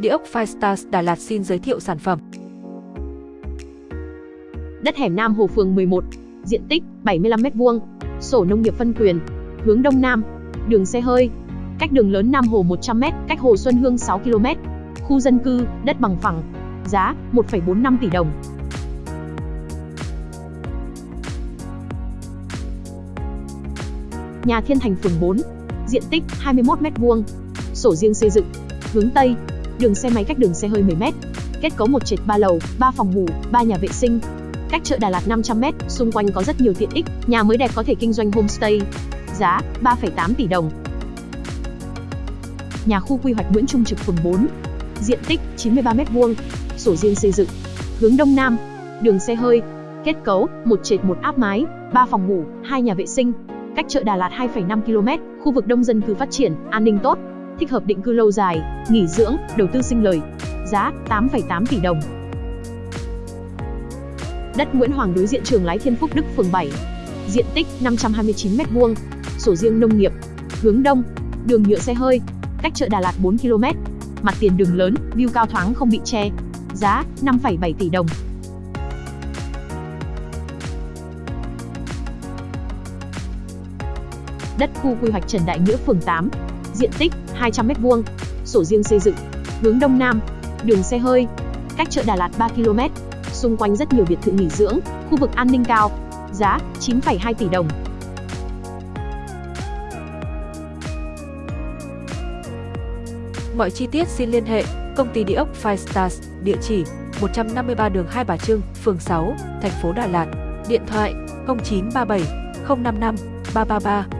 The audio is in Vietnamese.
Địa ốc Firestars Đà Lạt xin giới thiệu sản phẩm. Đất hẻm Nam Hồ phường 11, diện tích 75m2, sổ nông nghiệp phân quyền, hướng đông nam, đường xe hơi, cách đường lớn Nam Hồ 100m, cách Hồ Xuân Hương 6 km, khu dân cư, đất bằng phẳng, giá 1,45 tỷ đồng. Nhà Thiên Thành phường 4, diện tích 21m2, sổ riêng xây dựng, hướng Tây, đường xe máy cách đường xe hơi 10m, kết cấu một trệt 3 lầu, 3 phòng ngủ, 3 nhà vệ sinh, cách chợ Đà Lạt 500m, xung quanh có rất nhiều tiện ích, nhà mới đẹp có thể kinh doanh homestay. Giá 3,8 tỷ đồng. Nhà khu quy hoạch Nguyễn Trung Trực phường 4, diện tích 93m2, sổ riêng xây dựng, hướng đông nam, đường xe hơi, kết cấu một trệt một áp mái, 3 phòng ngủ, 2 nhà vệ sinh, cách chợ Đà Lạt 2,5 km, khu vực đông dân cư phát triển, an ninh tốt, thích hợp định cư lâu dài, nghỉ dưỡng, đầu tư sinh lời. Giá 8,8 tỷ đồng. Đất Nguyễn Hoàng đối diện trường Lái Thiên Phúc Đức phường 7. Diện tích 529m2, sổ riêng nông nghiệp, hướng đông, đường nhựa xe hơi, cách chợ Đà Lạt 4 km. Mặt tiền đường lớn, view cao thoáng không bị che. Giá 5,7 tỷ đồng. Đất khu quy hoạch Trần Đại Nghĩa phường 8. Diện tích 200m2, sổ riêng xây dựng, hướng đông nam, đường xe hơi, cách chợ Đà Lạt 3 km. Xung quanh rất nhiều biệt thự nghỉ dưỡng, khu vực an ninh cao. Giá 9,2 tỷ đồng. Mọi chi tiết xin liên hệ công ty địa ốc Five Stars, địa chỉ 153 đường Hai Bà Trưng, phường 6, thành phố Đà Lạt. Điện thoại 0937 055 333